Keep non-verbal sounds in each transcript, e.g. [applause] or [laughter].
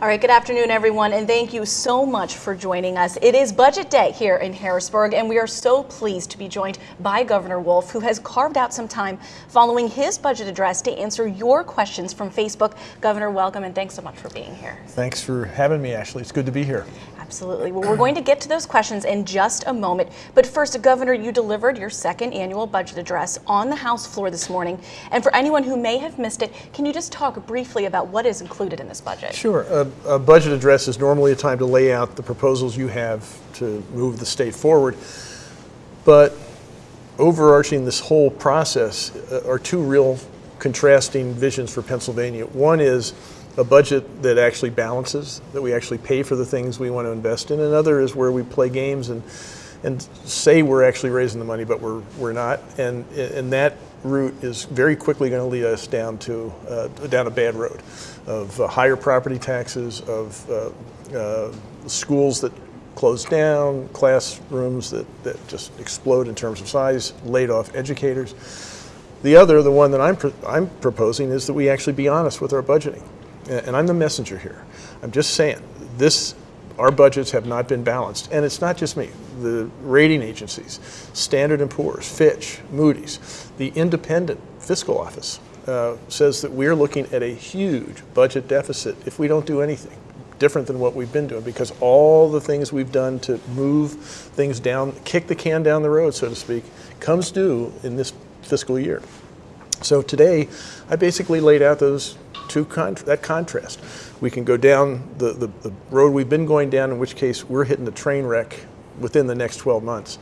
All right, good afternoon, everyone, and thank you so much for joining us. It is budget day here in Harrisburg, and we are so pleased to be joined by Governor Wolf, who has carved out some time following his budget address to answer your questions from Facebook. Governor, welcome, and thanks so much for being here. Thanks for having me, Ashley. It's good to be here. Absolutely. Well, we're going to get to those questions in just a moment. But first, Governor, you delivered your second annual budget address on the House floor this morning. And for anyone who may have missed it, can you just talk briefly about what is included in this budget? Sure. A, a budget address is normally a time to lay out the proposals you have to move the state forward. But overarching this whole process uh, are two real contrasting visions for Pennsylvania. One is a budget that actually balances, that we actually pay for the things we want to invest in. Another is where we play games and and say we're actually raising the money, but we're we're not. And and that route is very quickly going to lead us down to uh, down a bad road of uh, higher property taxes, of uh, uh schools that close down, classrooms that, that just explode in terms of size, laid off educators. The other, the one that I'm, I'm proposing, is that we actually be honest with our budgeting and I'm the messenger here. I'm just saying, this, our budgets have not been balanced. And it's not just me. The rating agencies, Standard & Poor's, Fitch, Moody's, the independent fiscal office uh, says that we're looking at a huge budget deficit if we don't do anything different than what we've been doing because all the things we've done to move things down, kick the can down the road, so to speak, comes due in this fiscal year. So today, I basically laid out those two con that contrast. We can go down the, the, the, road we've been going down, in which case we're hitting the train wreck within the next 12 months.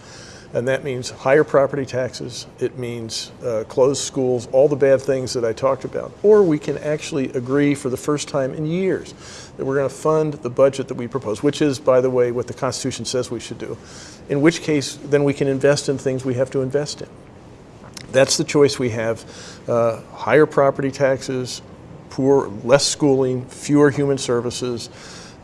And that means higher property taxes, it means uh, closed schools, all the bad things that I talked about. Or we can actually agree for the first time in years that we're going to fund the budget that we propose, which is, by the way, what the Constitution says we should do. In which case, then we can invest in things we have to invest in. That's the choice we have. Uh, higher property taxes, poor, less schooling, fewer human services,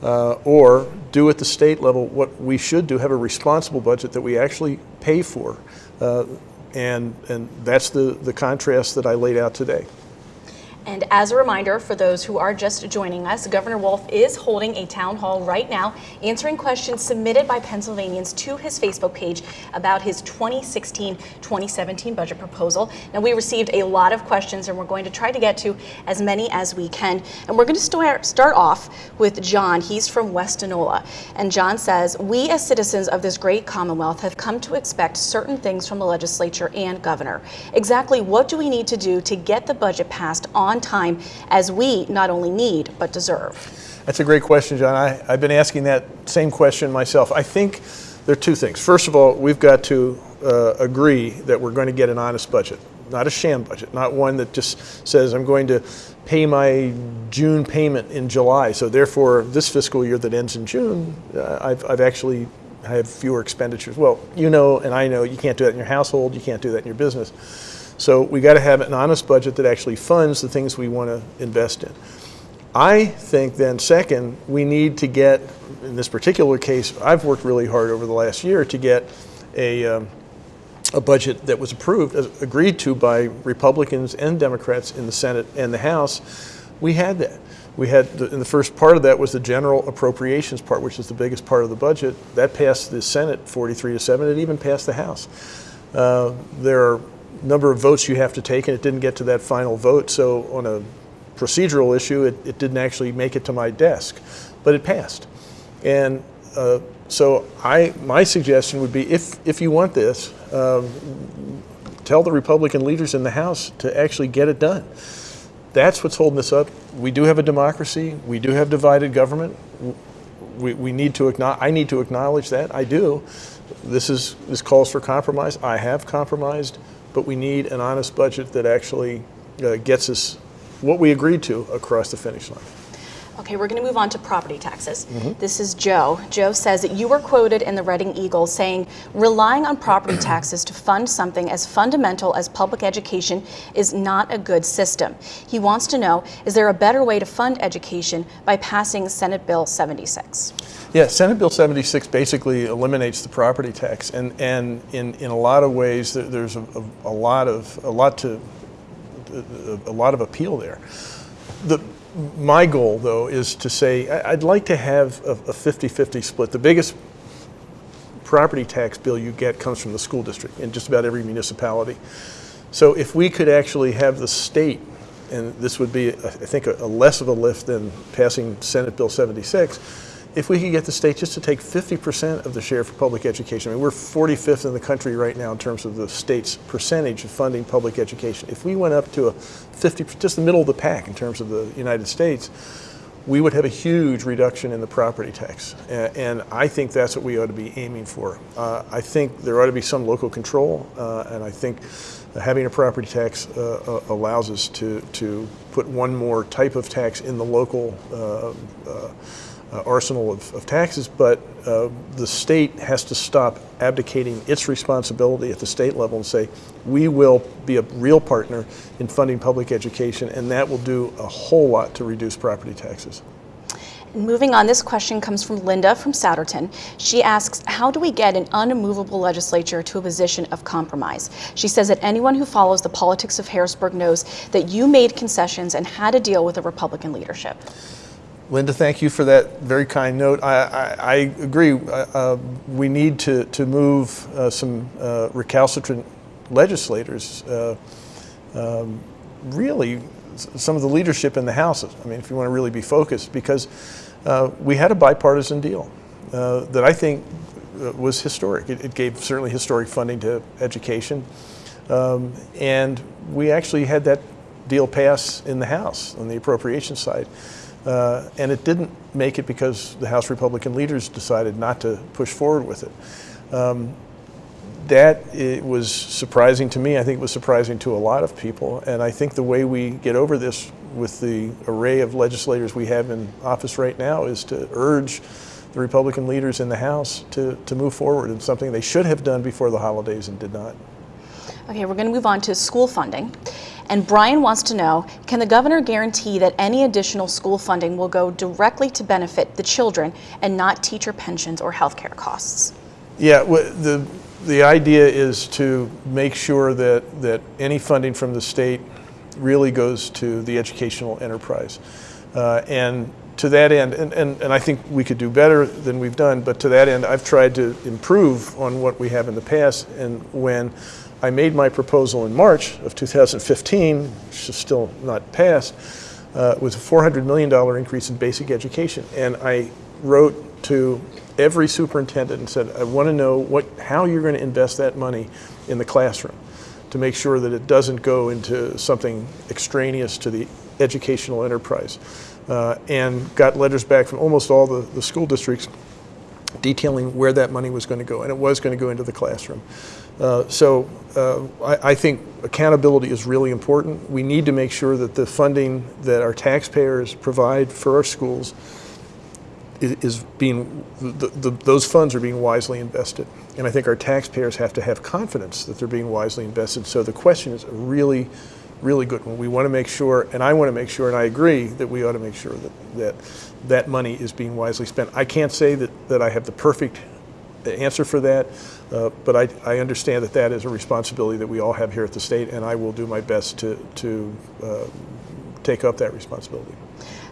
uh, or do at the state level what we should do, have a responsible budget that we actually pay for. Uh, and, and that's the, the contrast that I laid out today. And as a reminder for those who are just joining us, Governor Wolf is holding a town hall right now answering questions submitted by Pennsylvanians to his Facebook page about his 2016-2017 budget proposal. Now we received a lot of questions and we're going to try to get to as many as we can. And we're going to start, off with John. He's from West Enola. And John says, we as citizens of this great Commonwealth have come to expect certain things from the legislature and governor. Exactly what do we need to do to get the budget passed on on time as we not only need but deserve? That's a great question, John. I, have been asking that same question myself. I think there are two things. First of all, we've got to uh, agree that we're going to get an honest budget, not a sham budget, not one that just says I'm going to pay my June payment in July. So therefore, this fiscal year that ends in June, uh, I've, I've actually have fewer expenditures. Well, you know and I know you can't do that in your household, you can't do that in your business. So we got to have an honest budget that actually funds the things we want to invest in. I think then second, we need to get, in this particular case, I've worked really hard over the last year to get a, um, a budget that was approved, agreed to by Republicans and Democrats in the Senate and the House. We had that. We had, the, in the first part of that was the general appropriations part, which is the biggest part of the budget. That passed the Senate 43 to 7. It even passed the House. Uh, there are number of votes you have to take, and it didn't get to that final vote. So on a procedural issue, it, it didn't actually make it to my desk, but it passed. And uh, so I, my suggestion would be, if, if you want this, um, tell the Republican leaders in the House to actually get it done. That's what's holding this up. We do have a democracy. We do have divided government. We, we need to acknowledge, I need to acknowledge that. I do. This is this calls for compromise. I have compromised but we need an honest budget that actually uh, gets us what we agreed to across the finish line. Okay, we're going to move on to property taxes. Mm -hmm. This is Joe. Joe says that you were quoted in the Reading Eagle saying, relying on property [clears throat] taxes to fund something as fundamental as public education is not a good system. He wants to know, is there a better way to fund education by passing Senate Bill 76? Yeah, Senate Bill 76 basically eliminates the property tax, and, and in, in a lot of ways, there's a, a, a lot of a lot to a, a lot of appeal there. The my goal, though, is to say I'd like to have a a 50-50 split. The biggest property tax bill you get comes from the school district in just about every municipality. So if we could actually have the state, and this would be, I think, a a less of a lift than passing Senate Bill 76, if we could get the state just to take 50% of the share for public education. I mean, we're 45th in the country right now in terms of the state's percentage of funding public education. If we went up to a 50, just the middle of the pack in terms of the United States, we would have a huge reduction in the property tax. And I think that's what we ought to be aiming for. Uh, I think there ought to be some local control, uh, and I think having a property tax uh, uh, allows us to, to put one more type of tax in the local uh, arsenal of, of taxes, but uh, the state has to stop abdicating its responsibility at the state level and say, we will be a real partner in funding public education, and that will do a whole lot to reduce property taxes. Moving on, this question comes from Linda from Souderton. She asks, how do we get an unmovable legislature to a position of compromise? She says that anyone who follows the politics of Harrisburg knows that you made concessions and had to deal with the Republican leadership. Linda, thank you for that very kind note. I, I, I agree. Uh, uh, we need to, to move uh, some uh, recalcitrant legislators, uh, um, really, some of the leadership in the House. I mean, if you want to really be focused, because uh, we had a bipartisan deal that I think was historic. It, it gave certainly historic funding to education. Um, and we actually had that deal pass in the House on the appropriation side. Uh, and it didn't make it because the House Republican leaders decided not to push forward with it. Um, that it was surprising to me. I think it was surprising to a lot of people. And I think the way we get over this with the array of legislators we have in office right now is to urge the Republican leaders in the House to, to move forward in something they should have done before the holidays and did not. Okay, we're going to move on to school funding. And Brian wants to know, can the governor guarantee that any additional school funding will go directly to benefit the children and not teacher pensions or healthcare costs? Yeah, the, the idea is to make sure that, that any funding from the state really goes to the educational enterprise. Uh, and to that end, and, and, and I think we could do better than we've done, but to that end, I've tried to improve on what we have in the past. And when I made my proposal in March of 2015, which is still not passed, uh, was a $400 million increase in basic education. And I wrote to every superintendent and said, I want to know what, how you're going to invest that money in the classroom to make sure that it doesn't go into something extraneous to the educational enterprise. Uh, and got letters back from almost all the, the school districts detailing where that money was going to go, and it was going to go into the classroom. Uh, so uh, I, I think accountability is really important. We need to make sure that the funding that our taxpayers provide for our schools i- is being, the, the, those funds are being wisely invested. And I think our taxpayers have to have confidence that they're being wisely invested. So the question is a really, really good one. We want to make sure, and I want to make sure, and I agree that we ought to make sure that that, that money is being wisely spent. I can't say that, that I have the perfect answer for that, uh, but I, I understand that that is a responsibility that we all have here at the state, and I will do my best to, to uh, take up that responsibility.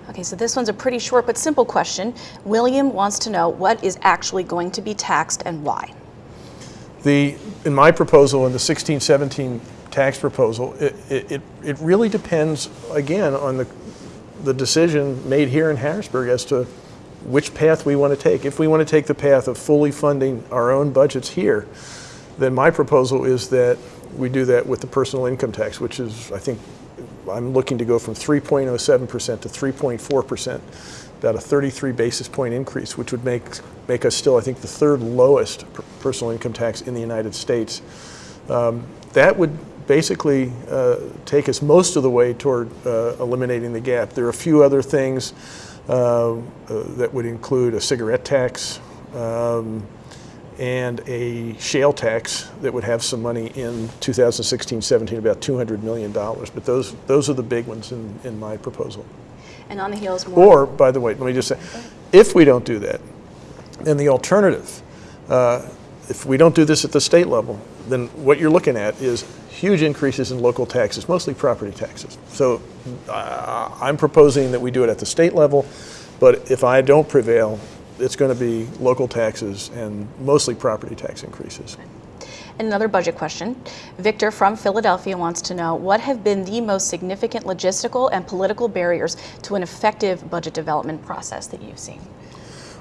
Okay, so this one's a pretty short but simple question. William wants to know what is actually going to be taxed and why. The, in my proposal, in the 1617 tax proposal, it, it, it- it really depends, again, on the, the decision made here in Harrisburg as to which path we want to take. If we want to take the path of fully funding our own budgets here, then my proposal is that we do that with the personal income tax, which is, I think, I'm looking to go from 3.07% to 3.4%, about a 33 basis point increase, which would make, make us still, I think, the third lowest per- personal income tax in the United States. Um, That would basically uh, take us most of the way toward uh, eliminating the gap. There are a few other things that would include a cigarette tax, um, and a shale tax that would have some money in 2016-17, about $200 million. But those, those are the big ones in, in my proposal. And on the heels, more. Or, by the way, let me just say, if we don't do that, then the alternative, uh, if we don't do this at the state level, then what you're looking at is huge increases in local taxes, mostly property taxes. So I'm proposing that we do it at the state level, but if I don't prevail, it's going to be local taxes and mostly property tax increases. And Another budget question. Victor from Philadelphia wants to know what have been the most significant logistical and political barriers to an effective budget development process that you've seen?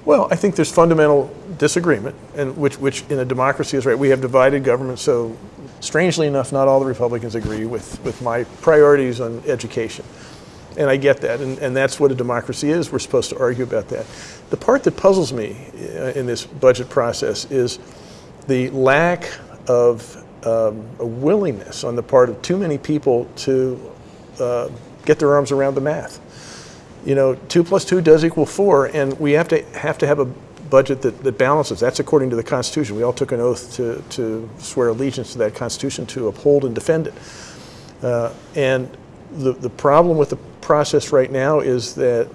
Well, I think there's fundamental disagreement, and which, which in a democracy is right. We have divided government, so strangely enough, not all the Republicans agree with, with my priorities on education. And I get that, and, and that's what a democracy is. We're supposed to argue about that. The part that puzzles me uh, in this budget process is the lack of um, a willingness on the part of too many people to uh, get their arms around the math you know, two plus two does equal four, and we have to have to have a budget that, that balances. That's according to the Constitution. We all took an oath to, to swear allegiance to that Constitution to uphold and defend it. Uh, and the, the problem with the process right now is that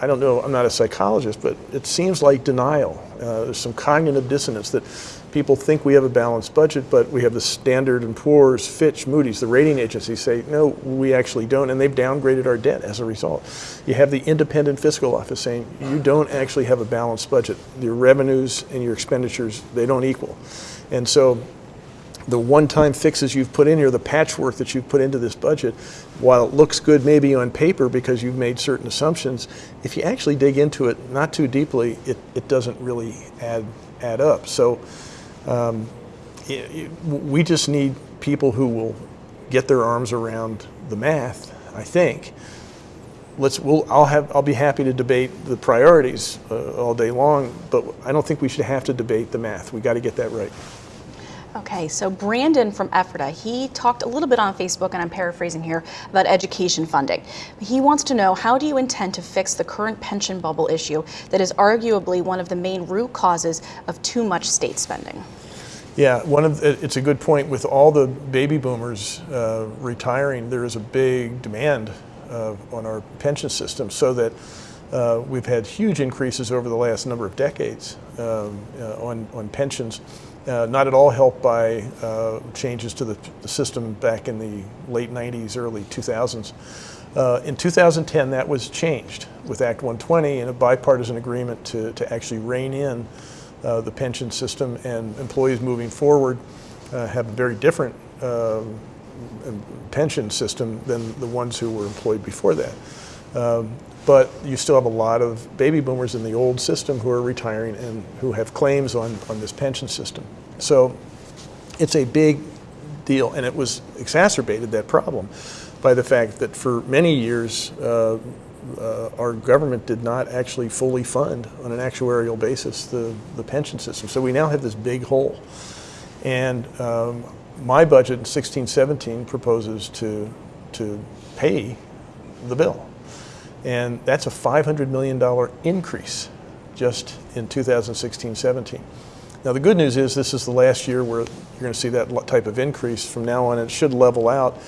I don't know, I'm not a psychologist, but it seems like denial. Uh, there's some cognitive dissonance that people think we have a balanced budget, but we have the Standard and Poor's, Fitch, Moody's, the rating agencies say, no, we actually don't, and they've downgraded our debt as a result. You have the independent fiscal office saying, you don't actually have a balanced budget. Your revenues and your expenditures, they don't equal. And so the one-time fixes you've put in here, the patchwork that you've put into this budget, while it looks good maybe on paper because you've made certain assumptions, if you actually dig into it not too deeply, it, it doesn't really add, add up. So um, it, it, we just need people who will get their arms around the math, I think. Let's, we'll, I'll, have, I'll be happy to debate the priorities uh, all day long, but I don't think we should have to debate the math. We've got to get that right. Okay, so Brandon from Ephrata, he talked a little bit on Facebook, and I'm paraphrasing here, about education funding. He wants to know how do you intend to fix the current pension bubble issue that is arguably one of the main root causes of too much state spending? Yeah, one of the, it's a good point. With all the baby boomers uh, retiring, there is a big demand uh, on our pension system, so that uh, we've had huge increases over the last number of decades um, uh, on on pensions. Uh, not at all helped by uh, changes to the, the, system back in the late 90s, early 2000s. Uh, in 2010, that was changed with Act 120 and a bipartisan agreement to, to actually rein in uh, the pension system and employees moving forward uh, have a very different um, pension system than the ones who were employed before that. Um, but you still have a lot of baby boomers in the old system who are retiring and who have claims on, on this pension system. So it's a big deal, and it was exacerbated, that problem, by the fact that for many years, uh, uh, our government did not actually fully fund on an actuarial basis the, the pension system. So we now have this big hole. And um, my budget in 1617 proposes to, to pay the bill. And that's a $500 million increase just in 2016-17. Now the good news is this is the last year where you're going to see that type of increase. From now on, it should level out.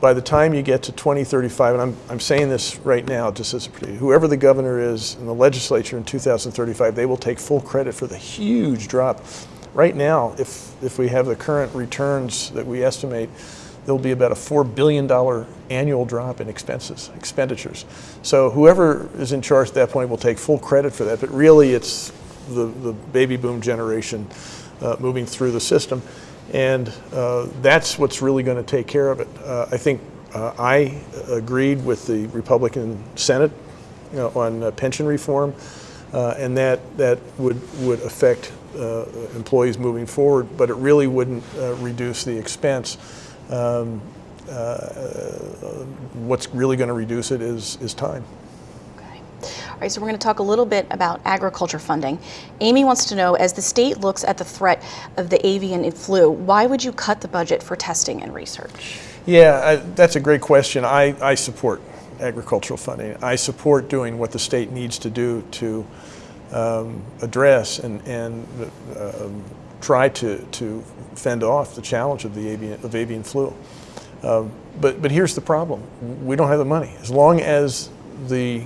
By the time you get to 2035, and I'm, I'm saying this right now just as a whoever the governor is in the legislature in 2035, they will take full credit for the huge drop. Right now, if, if we have the current returns that we estimate, there'll be about a $4 billion annual drop in expenses, expenditures. So whoever is in charge at that point will take full credit for that, but really it's the, the baby boom generation uh, moving through the system. And uh, that's what's really going to take care of it. Uh, I think uh, I agreed with the Republican Senate you know, on uh, pension reform, uh, and that, that would, would affect employees moving forward, but it really wouldn't reduce the expense. Um, uh, what's really going to reduce it is, is time. Okay. All right, so we're going to talk a little bit about agriculture funding. Amy wants to know, as the state looks at the threat of the avian flu, why would you cut the budget for testing and research? Yeah, I, that's a great question. I, I support agricultural funding. I support doing what the state needs to do to um, address and, and uh, try to, to fend off the challenge of the avian, of avian flu. Um, but, but here's the problem. We don't have the money. As long as the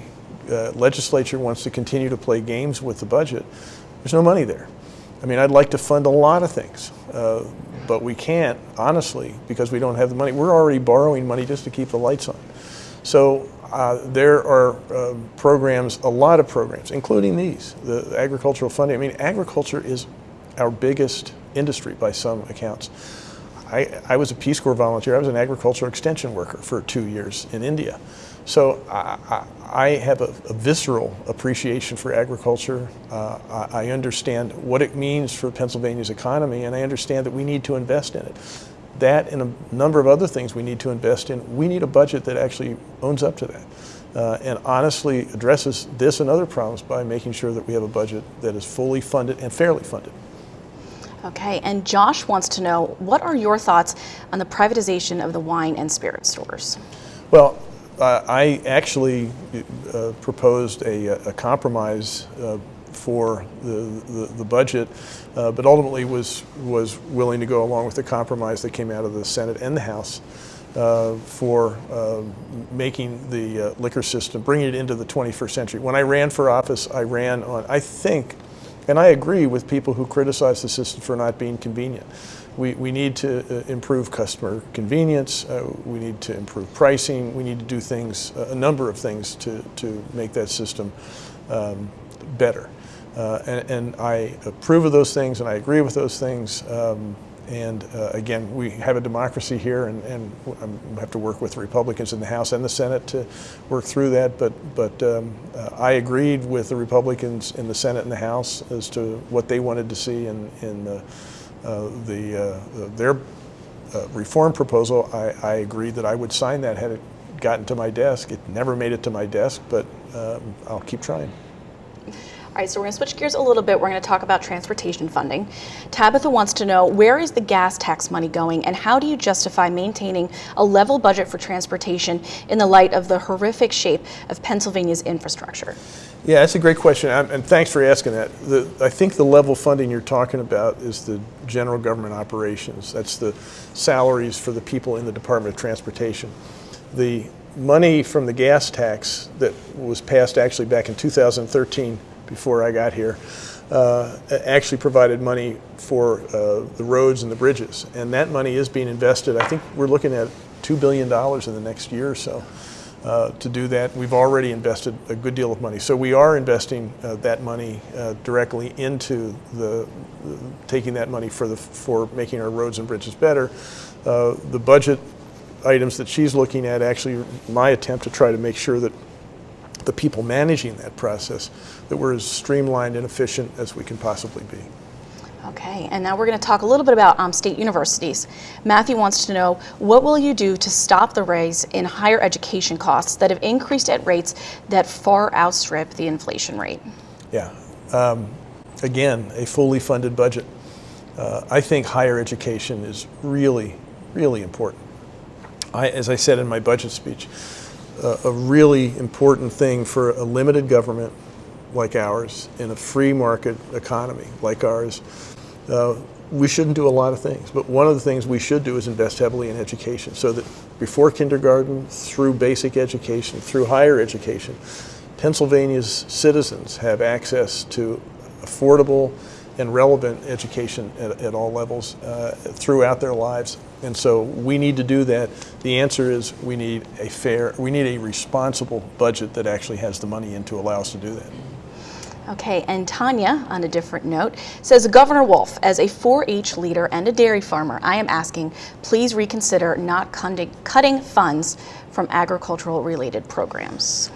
uh, legislature wants to continue to play games with the budget, there's no money there. I mean, I'd like to fund a lot of things, uh, but we can't, honestly, because we don't have the money. We're already borrowing money just to keep the lights on. So uh, there are uh, programs, a lot of programs, including these, the agricultural funding. I mean, agriculture is our biggest industry by some accounts. I, I was a Peace Corps volunteer. I was an agricultural extension worker for two years in India. So I, I, have a, a, visceral appreciation for agriculture. Uh, I, I understand what it means for Pennsylvania's economy, and I understand that we need to invest in it. That and a number of other things we need to invest in. We need a budget that actually owns up to that. Uh, and honestly addresses this and other problems by making sure that we have a budget that is fully funded and fairly funded. Okay, and Josh wants to know, what are your thoughts on the privatization of the wine and spirit stores? Well, uh, I actually uh, proposed a, a compromise uh, for the, the, the budget, uh, but ultimately was, was willing to go along with the compromise that came out of the Senate and the House uh, for uh, making the liquor system, bringing it into the 21st century. When I ran for office, I ran on, I think, and I agree with people who criticize the system for not being convenient. We, we need to uh, improve customer convenience, uh, we need to improve pricing, we need to do things, a number of things to, to make that system um, better. Uh, and, and, I approve of those things and I agree with those things. Um, and uh, again, we have a democracy here, and, and we have to work with Republicans in the House and the Senate to work through that. But, but um, uh, I agreed with the Republicans in the Senate and the House as to what they wanted to see in, in uh, the, uh, their uh, reform proposal. I, I, agreed that I would sign that had it gotten to my desk. It never made it to my desk, but um, I'll keep trying. All right, so we're going to switch gears a little bit. We're going to talk about transportation funding. Tabitha wants to know where is the gas tax money going and how do you justify maintaining a level budget for transportation in the light of the horrific shape of Pennsylvania's infrastructure? Yeah, that's a great question, and thanks for asking that. The, I think the level funding you're talking about is the general government operations. That's the salaries for the people in the Department of Transportation. The money from the gas tax that was passed actually back in 2013 before I got here, uh, actually provided money for uh, the roads and the bridges. And that money is being invested. I think we're looking at $2 billion in the next year or so. Uh, to do that. We've already invested a good deal of money. So we are investing uh, that money uh, directly into the, taking that money for, the, for making our roads and bridges better. Uh, the budget items that she's looking at actually my attempt to try to make sure that the people managing that process, that we're as streamlined and efficient as we can possibly be. Okay, and now we're going to talk a little bit about um, state universities. Matthew wants to know, what will you do to stop the rise in higher education costs that have increased at rates that far outstrip the inflation rate? Yeah, um, again, a fully funded budget. Uh, I think higher education is really, really important. I, as I said in my budget speech, a, really important thing for a limited government like ours in a free market economy like ours. Uh, we shouldn't do a lot of things, but one of the things we should do is invest heavily in education so that before kindergarten, through basic education, through higher education, Pennsylvania's citizens have access to affordable and relevant education at, at all levels uh, throughout their lives. And so we need to do that. The answer is we need a fair, we need a responsible budget that actually has the money in to allow us to do that. Okay, and Tanya, on a different note, says Governor Wolf, as a 4-H leader and a dairy farmer, I am asking, please reconsider not cutting funds from agricultural related programs.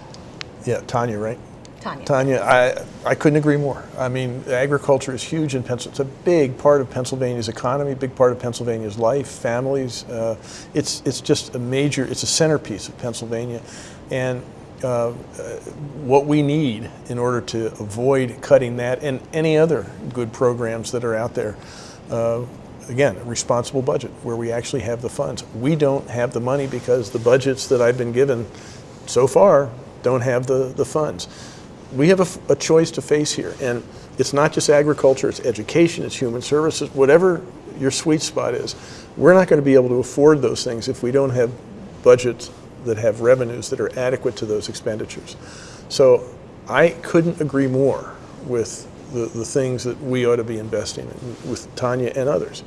Yeah, Tanya, right? Tanya. Tanya, I, I couldn't agree more. I mean, agriculture is huge in Pennsylvania. It's a big part of Pennsylvania's economy, big part of Pennsylvania's life, families. Uh, it's, it's just a major, it's a centerpiece of Pennsylvania. And uh, what we need in order to avoid cutting that and any other good programs that are out there. Uh, again, a responsible budget where we actually have the funds. We don't have the money because the budgets that I've been given so far don't have the, the funds we have a, a, choice to face here. And it's not just agriculture, it's education, it's human services, whatever your sweet spot is. We're not going to be able to afford those things if we don't have budgets that have revenues that are adequate to those expenditures. So I couldn't agree more with the, the things that we ought to be investing in with Tanya and others.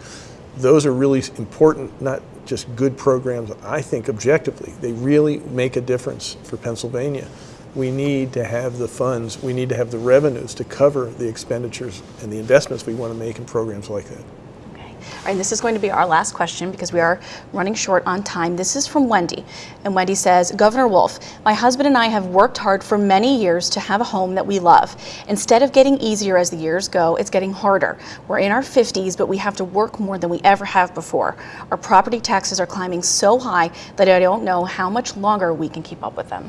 Those are really important, not just good programs, I think objectively, they really make a difference for Pennsylvania. We need to have the funds, we need to have the revenues to cover the expenditures and the investments we want to make in programs like that. Okay. All right, and this is going to be our last question because we are running short on time. This is from Wendy. And Wendy says, Governor Wolf, my husband and I have worked hard for many years to have a home that we love. Instead of getting easier as the years go, it's getting harder. We're in our 50s, but we have to work more than we ever have before. Our property taxes are climbing so high that I don't know how much longer we can keep up with them.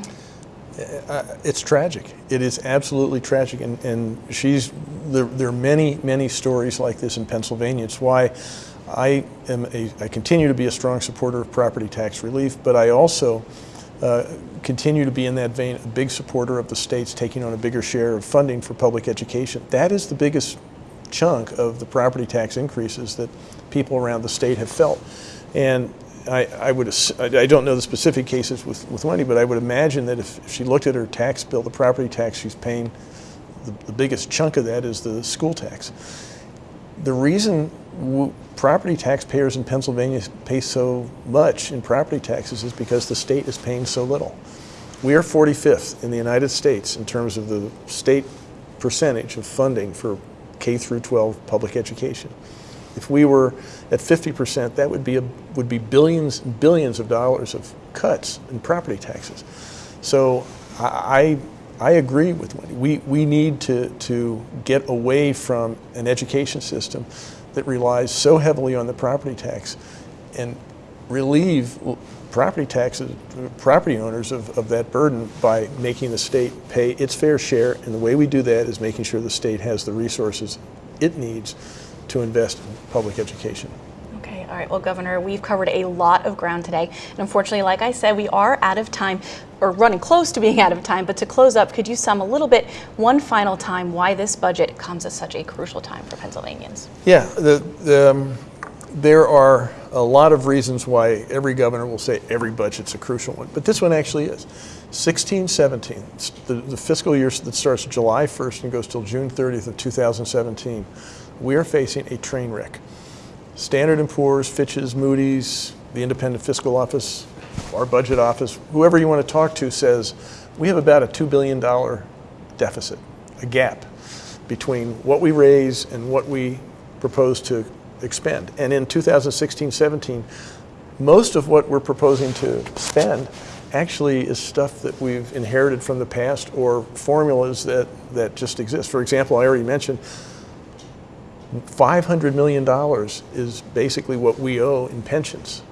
It's tragic. It is absolutely tragic, and, and she's there, there are many, many stories like this in Pennsylvania. It's why I am a, I continue to be a strong supporter of property tax relief, but I also uh, continue to be in that vein a big supporter of the states taking on a bigger share of funding for public education. That is the biggest chunk of the property tax increases that people around the state have felt. And I, I would, I don't know the specific cases with, with Wendy, but I would imagine that if, she looked at her tax bill, the property tax she's paying, the, the biggest chunk of that is the school tax. The reason property taxpayers in Pennsylvania pay so much in property taxes is because the state is paying so little. We are 45th in the United States in terms of the state percentage of funding for K through 12 public education. If we were at 50%, that would be, a, would be billions and billions of dollars of cuts in property taxes. So I, I agree with Wendy. We, we need to, to get away from an education system that relies so heavily on the property tax and relieve property taxes, property owners of, of that burden by making the state pay its fair share. And the way we do that is making sure the state has the resources it needs to invest in public education. Okay, all right. Well, Governor, we've covered a lot of ground today. And unfortunately, like I said, we are out of time or running close to being out of time. But to close up, could you sum a little bit, one final time, why this budget comes at such a crucial time for Pennsylvanians? Yeah, the, the, um, there are a lot of reasons why every governor will say every budget's a crucial one, but this one actually is. 16, 17, the, the fiscal year that starts July 1st and goes till June 30th of 2017 we are facing a train wreck. Standard & Poor's, Fitch's, Moody's, the Independent Fiscal Office, our budget office, whoever you want to talk to says we have about a $2 billion deficit, a gap between what we raise and what we propose to expend. And in 2016-17, most of what we're proposing to spend actually is stuff that we've inherited from the past or formulas that, that just exist. For example, I already mentioned $500 million is basically what we owe in pensions.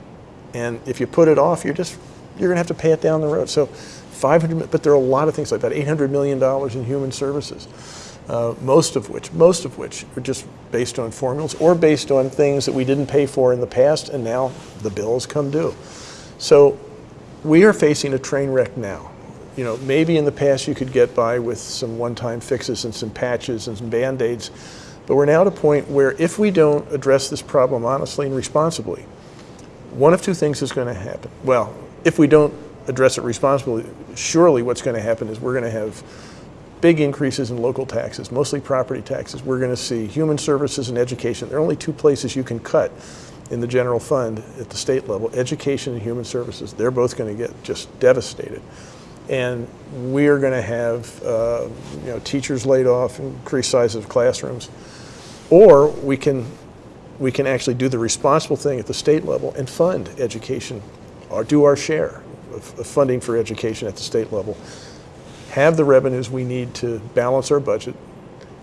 And if you put it off, you're just, you're gonna have to pay it down the road. So 500, but there are a lot of things like that, $800 million in human services. Uh, most of which, most of which are just based on formulas or based on things that we didn't pay for in the past and now the bills come due. So we are facing a train wreck now. You know, maybe in the past you could get by with some one-time fixes and some patches and some band-aids. But we're now at a point where if we don't address this problem honestly and responsibly, one of two things is going to happen. Well, if we don't address it responsibly, surely what's going to happen is we're going to have big increases in local taxes, mostly property taxes. We're going to see human services and education. There are only two places you can cut in the general fund at the state level, education and human services. They're both going to get just devastated. And we are going to have uh, you know, teachers laid off, increased sizes of classrooms. Or we can, we can actually do the responsible thing at the state level and fund education or do our share of, of funding for education at the state level. Have the revenues we need to balance our budget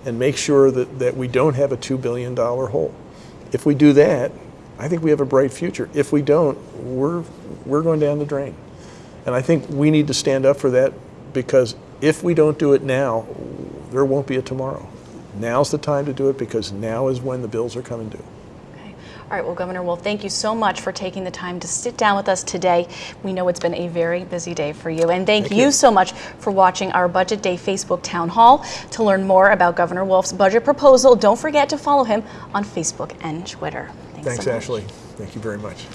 and make sure that, that we don't have a $2 billion hole. If we do that, I think we have a bright future. If we don't, we're, we're going down the drain. And I think we need to stand up for that because if we don't do it now, there won't be a tomorrow. Now's the time to do it because now is when the bills are coming due. Okay. All right, well, Governor, well, thank you so much for taking the time to sit down with us today. We know it's been a very busy day for you. And thank, thank you. you. so much for watching our Budget Day Facebook Town Hall. To learn more about Governor Wolf's budget proposal, don't forget to follow him on Facebook and Twitter. Thanks, Thanks so Ashley. Thank you very much.